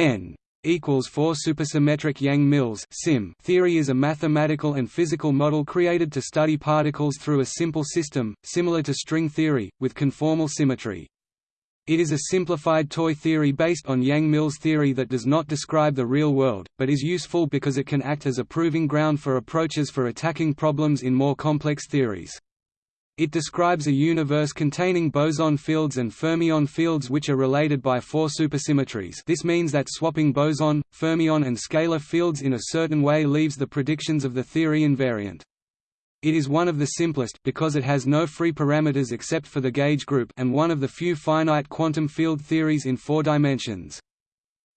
n equals 4 supersymmetric Yang-Mills theory is a mathematical and physical model created to study particles through a simple system, similar to string theory, with conformal symmetry. It is a simplified toy theory based on Yang-Mills theory that does not describe the real world, but is useful because it can act as a proving ground for approaches for attacking problems in more complex theories. It describes a universe containing boson fields and fermion fields which are related by four supersymmetries this means that swapping boson, fermion and scalar fields in a certain way leaves the predictions of the theory invariant. It is one of the simplest, because it has no free parameters except for the gauge group and one of the few finite quantum field theories in four dimensions.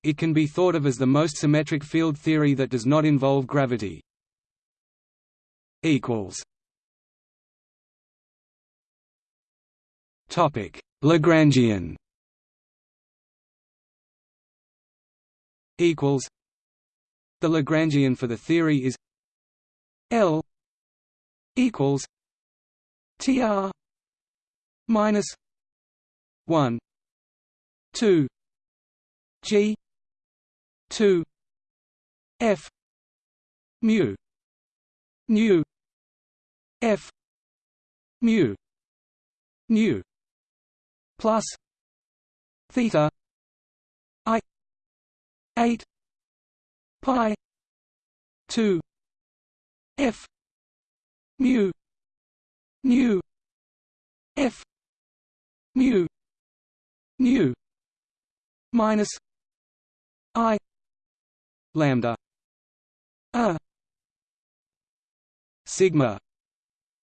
It can be thought of as the most symmetric field theory that does not involve gravity. Lagrangian. Equals. The Lagrangian for the theory is L equals TR minus one two G two F mu nu F mu nu plus theta I eight pi two F mu nu f mu nu minus i lambda a sigma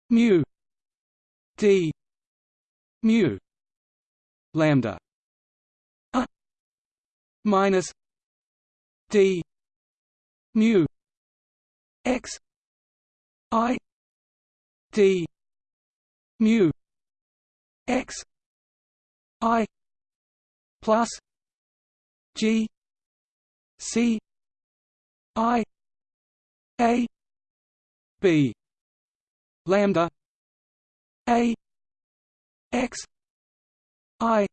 mu d mu lambda. A minus d mu x i d mu x i plus g c i a b lambda a x i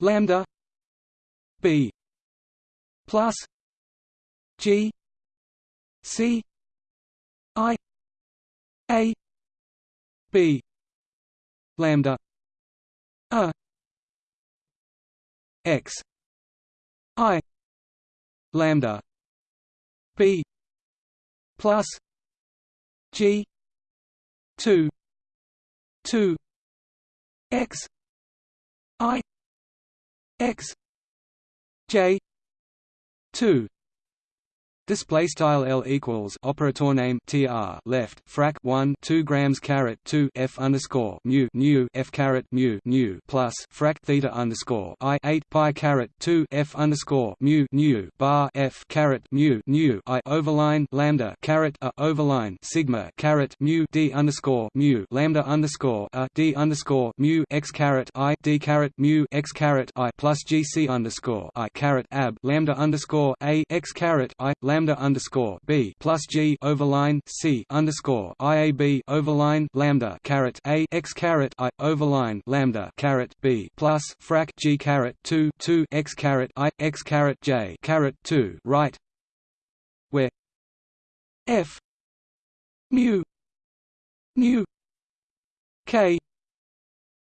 lambda b plus g c i a b lambda a x i lambda b plus g 2 2 x x j 2 Display style L equals operator name tr left frac 1 2 grams caret 2 f underscore mu nu f caret mu nu plus frac theta underscore i 8 pi caret 2 f underscore mu nu bar f caret mu nu i overline lambda caret a overline sigma caret mu d underscore mu lambda underscore a d underscore mu x caret i d caret mu x caret i plus gc underscore i caret ab lambda underscore a x caret i lambda lambda underscore b plus g overline c underscore iab overline lambda caret a x caret i overline lambda caret b plus frac g caret two two x caret i x caret j caret two right, where f mu mu k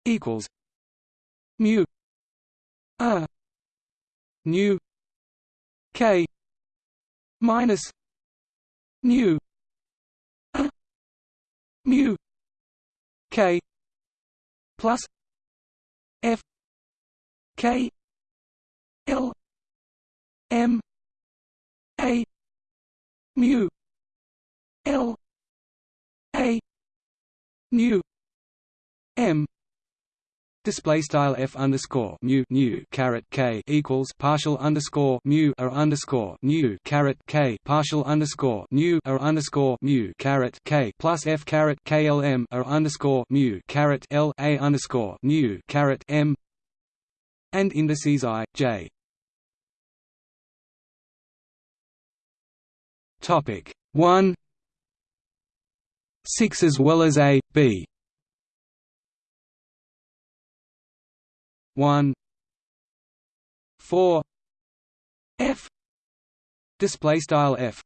equals mu a nu k minus mu mu k plus f k l m a mu l a nu m Display style f underscore mu nu caret k equals partial underscore mu a underscore nu caret k partial underscore nu a underscore mu caret k plus f caret klm a underscore mu caret l a underscore nu caret m and indices i j. Topic one six as well as a b 1 4 F display style F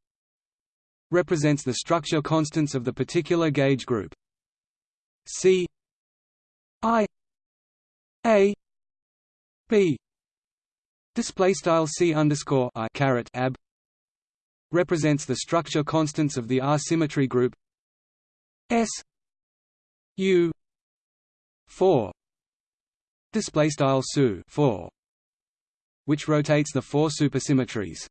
represents the structure constants of the particular gauge group. C I A B display style C underscore I caret ab represents the structure constants of the R symmetry group S U four display style SU four which rotates the four supersymmetries.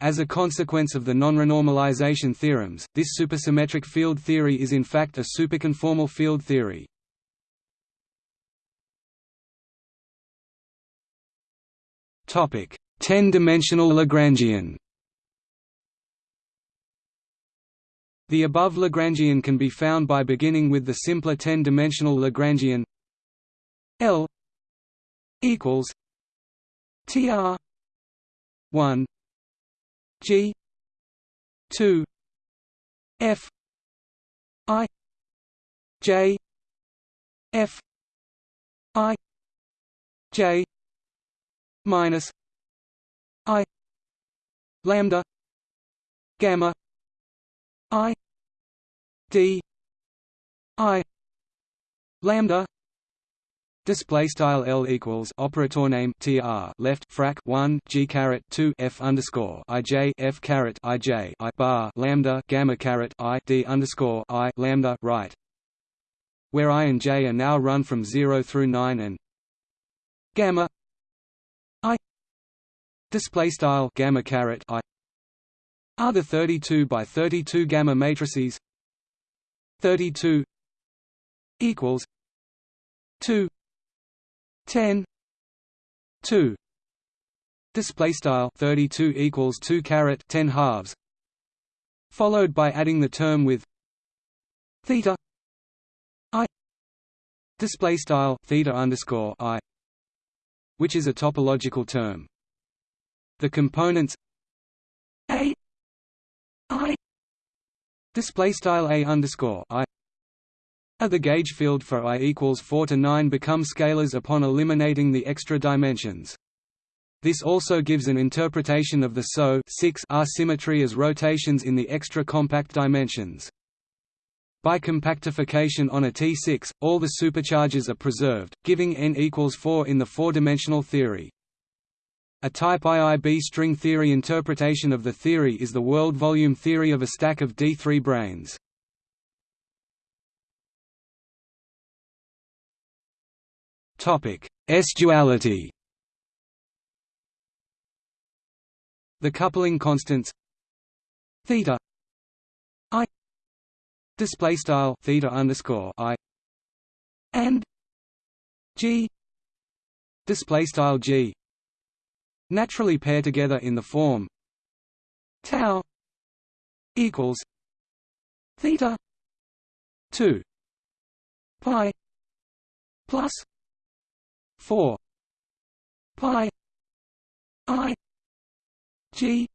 As a consequence of the non-renormalization theorems, this supersymmetric field theory is in fact a superconformal field theory. Topic: 10-dimensional Lagrangian. The above Lagrangian can be found by beginning with the simpler 10-dimensional Lagrangian L equals TR 1 G 2 F I J F I J minus I lambda gamma I D I lambda Display style L equals operator name tr left frac 1 g caret 2 f underscore i j f j i bar lambda gamma caret i d underscore i lambda right, where i and j are now run from 0 through 9 and gamma i. Display style gamma caret i. Are the 32 by 32 gamma matrices 32 equals 2 10 2 display style 32 equals 2 carat 10 halves. Followed by adding the term with theta i. Display style theta underscore i which is a topological term. The components a i. Display style a underscore i at the gauge field for I equals 4 to 9 become scalars upon eliminating the extra dimensions. This also gives an interpretation of the SO 6 R symmetry as rotations in the extra compact dimensions. By compactification on a T6, all the supercharges are preserved, giving n equals 4 in the four-dimensional theory. A type IIB string theory interpretation of the theory is the world volume theory of a stack of D3 branes. S-duality The coupling constants theta i display style theta underscore i and g display style g naturally pair together in the form tau equals theta 2 pi plus 4 pi. I. G.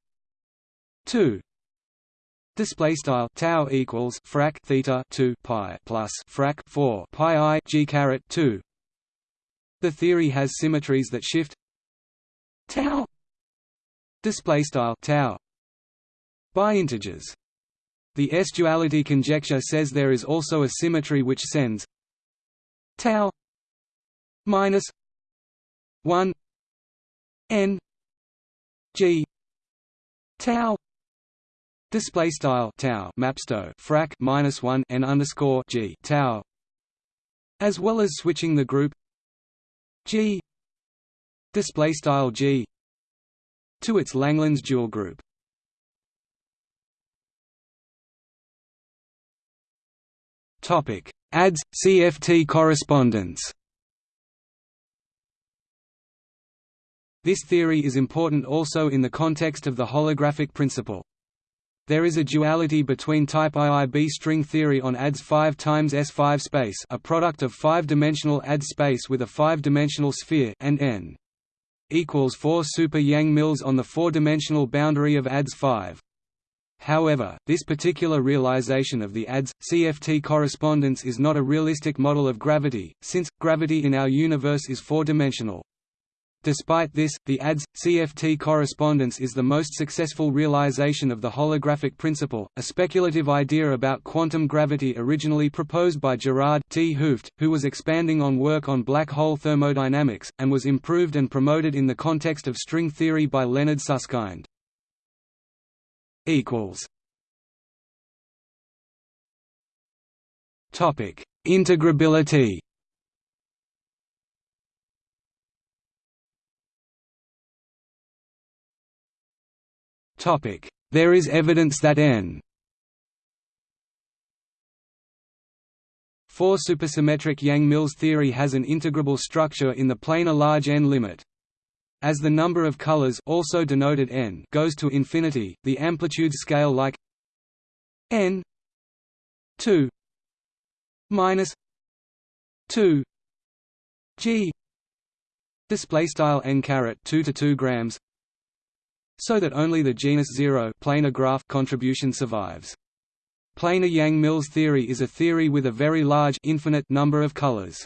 2 Display style tau equals frac theta 2 pi plus frac 4 pi i g caret 2. The theory has symmetries that shift. Tau. Display style tau. By integers. The S-duality conjecture says there is also a symmetry which sends. Tau. Minus 1 n g tau display style tau mapsto frac minus 1 n underscore g tau as well as switching the group g display style g to its Langlands dual group. Topic. ADS CFT correspondence This theory is important also in the context of the holographic principle. There is a duality between type IIB string theory on ADS 5 times S5 space a product of five-dimensional ADS space with a five-dimensional sphere and n equals 4 super Yang-Mills on the four-dimensional boundary of ADS 5. However, this particular realization of the ADS CFT correspondence is not a realistic model of gravity, since gravity in our universe is four-dimensional. Despite this, the ADS-CFT correspondence is the most successful realization of the holographic principle, a speculative idea about quantum gravity originally proposed by Gerard 't Hooft, who was expanding on work on black hole thermodynamics, and was improved and promoted in the context of string theory by Leonard Susskind. Integrability There is evidence that n 4 supersymmetric Yang-Mills theory has an integrable structure in the planar large n limit. As the number of colors also denoted n goes to infinity, the amplitude scale like n 2 minus 2 g display style n caret 2 to 2 grams so that only the genus zero planar graph contribution survives. Planar Yang-Mills theory is a theory with a very large infinite number of colors.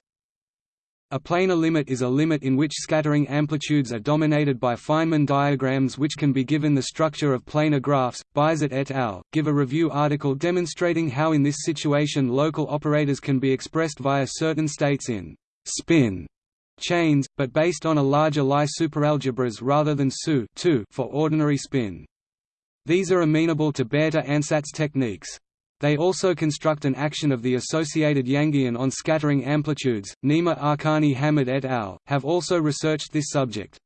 A planar limit is a limit in which scattering amplitudes are dominated by Feynman diagrams which can be given the structure of planar graphs. Beisert et al. give a review article demonstrating how in this situation local operators can be expressed via certain states in spin chains, but based on a larger Lie superalgebras rather than SU for ordinary spin. These are amenable to Bethe-Ansatz techniques. They also construct an action of the associated Yangian on scattering amplitudes. Nima Arkani Hamed et al. have also researched this subject.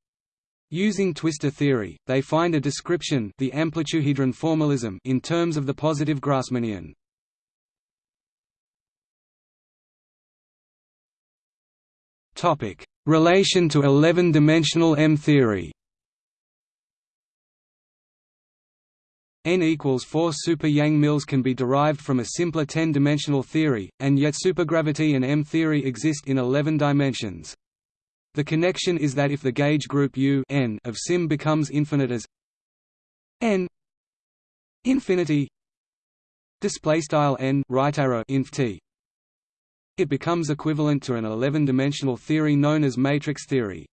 Using twistor theory, they find a description the formalism in terms of the positive Grassmannian. Topic: Relation to 11-dimensional M-theory. N equals 4 super Yang-Mills can be derived from a simpler 10-dimensional theory, and yet supergravity and M-theory exist in 11 dimensions. The connection is that if the gauge group U n of SYM becomes infinite as n infinity display style n right arrow inf t it becomes equivalent to an 11-dimensional theory known as matrix theory.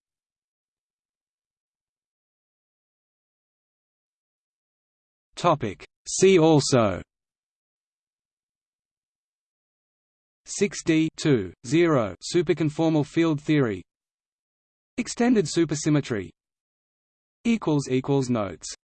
See also. 6D 2, 0 superconformal field theory. Extended supersymmetry. Notes